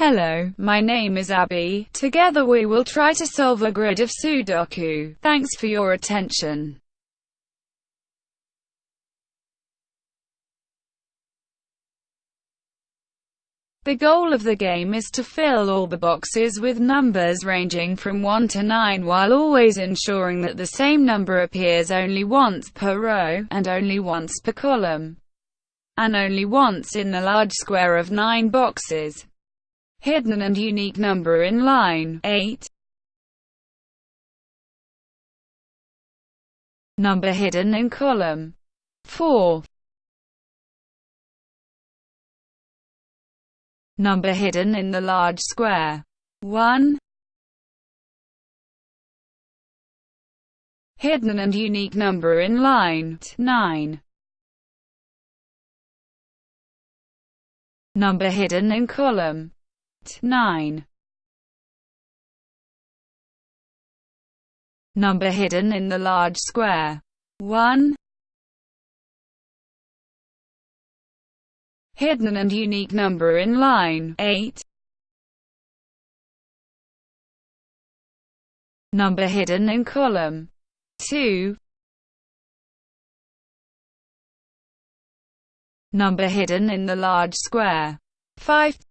Hello, my name is Abby. Together we will try to solve a grid of Sudoku. Thanks for your attention. The goal of the game is to fill all the boxes with numbers ranging from 1 to 9 while always ensuring that the same number appears only once per row, and only once per column, and only once in the large square of 9 boxes. Hidden and unique number in line 8. Number hidden in column 4. Number hidden in the large square 1. Hidden and unique number in line 9. Number hidden in column 9. Number hidden in the large square 1. Hidden and unique number in line 8. Number hidden in column 2. Number hidden in the large square 5.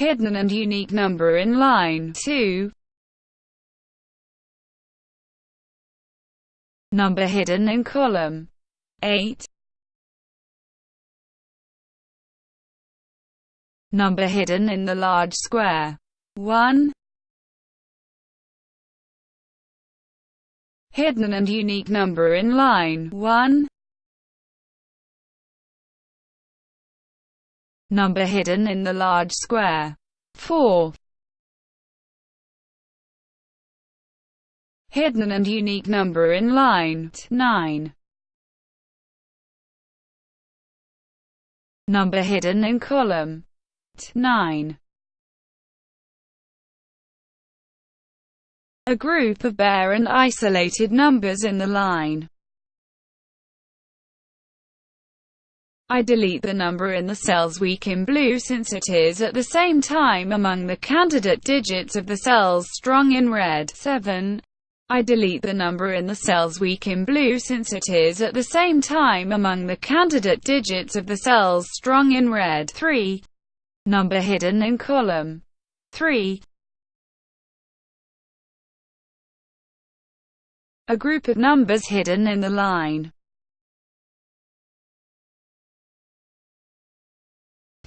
Hidden and unique number in line 2. Number hidden in column 8. Number hidden in the large square 1. Hidden and unique number in line 1. Number hidden in the large square 4. Hidden and unique number in line 9. Number hidden in column 9. A group of bare and isolated numbers in the line. I delete the number in the cells weak in blue since it is at the same time among the candidate digits of the cells strong in red. 7. I delete the number in the cells weak in blue since it is at the same time among the candidate digits of the cells strong in red. 3. Number hidden in column 3. A group of numbers hidden in the line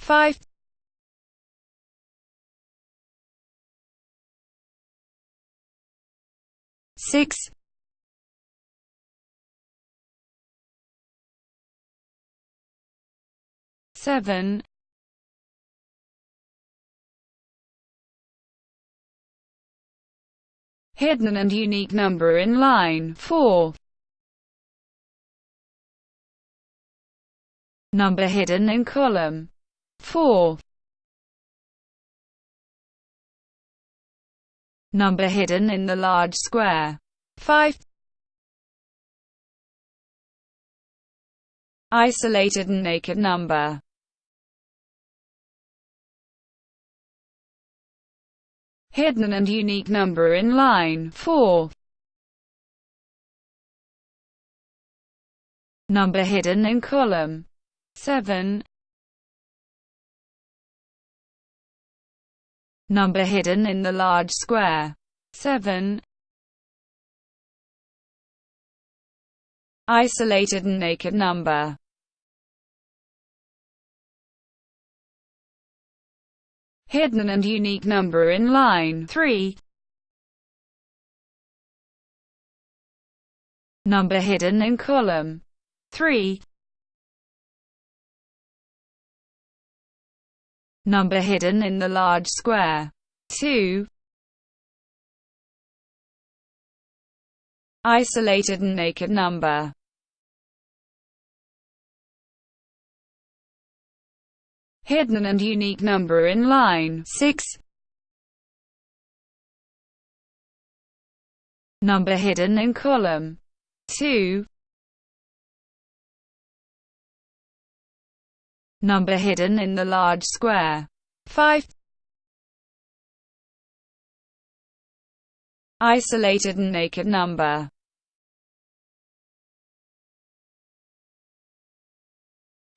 5. six. Seven. Hidden and unique number in line. 4 number hidden in column 4 number hidden in the large square. 5. Isolated and naked number. Hidden and unique number in line 4. Number hidden in column 7. Number hidden in the large square. 7. Isolated and naked number. Hidden and unique number in line 3. Number hidden in column 3. Number hidden in the large square. 2. Isolated and naked number. Hidden and unique number in line 6. Number hidden in column 2. Number hidden in the large square. 5. Isolated and naked number.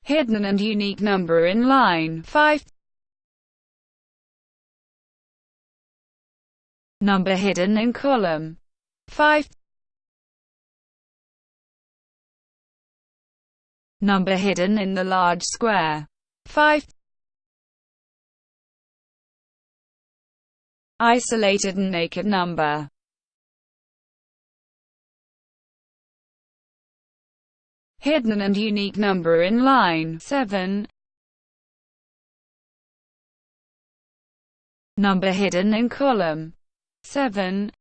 Hidden and unique number in line 5. Number hidden in column 5. Number hidden in the large square 5. Isolated and naked number hidden and unique number in line 7. Number hidden in column 7.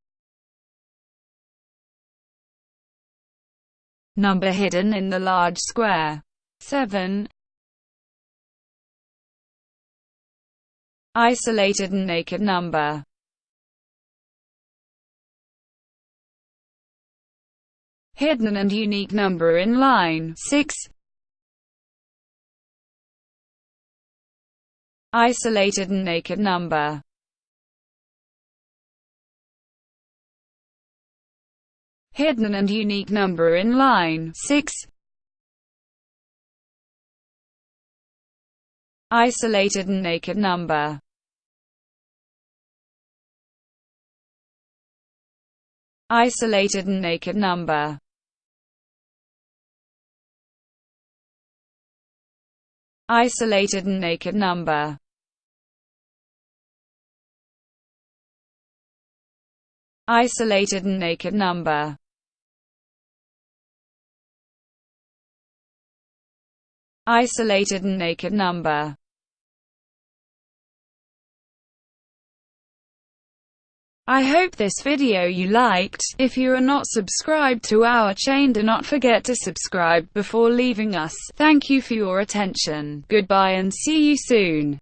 Number hidden in the large square 7. Isolated and naked number hidden and unique number in line 6. Isolated and naked number hidden and unique number in line 6. Isolated and naked number. Isolated and naked number. Isolated and naked number. Isolated and naked number Isolated and naked number I hope this video you liked. If you are not subscribed to our chain do not forget to subscribe before leaving us. Thank you for your attention. Goodbye and see you soon.